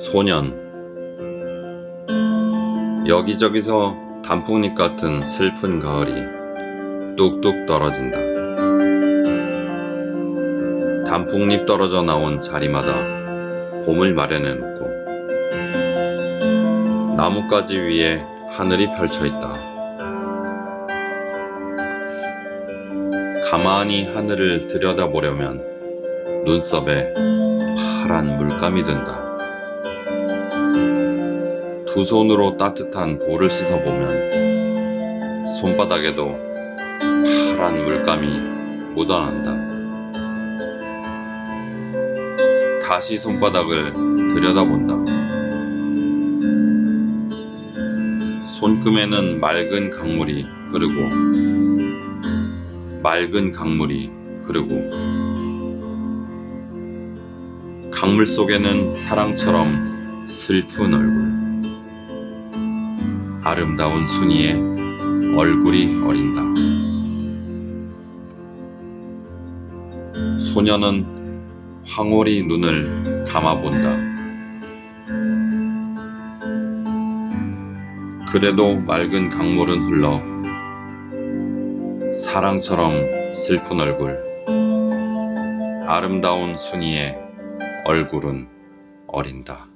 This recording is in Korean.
소년 여기저기서 단풍잎 같은 슬픈 가을이 뚝뚝 떨어진다. 단풍잎 떨어져 나온 자리마다 봄을 마련해 놓고 나뭇가지 위에 하늘이 펼쳐 있다. 가만히 하늘을 들여다보려면 눈썹에 파란 물감이 든다. 두 손으로 따뜻한 볼을 씻어보면 손바닥에도 파란 물감이 묻어난다. 다시 손바닥을 들여다본다. 손금에는 맑은 강물이 흐르고 맑은 강물이 흐르고 강물 속에는 사랑처럼 슬픈 얼굴 아름다운 순이의 얼굴이 어린다. 소녀는 황홀히 눈을 감아본다. 그래도 맑은 강물은 흘러 사랑처럼 슬픈 얼굴 아름다운 순이의 얼굴은 어린다.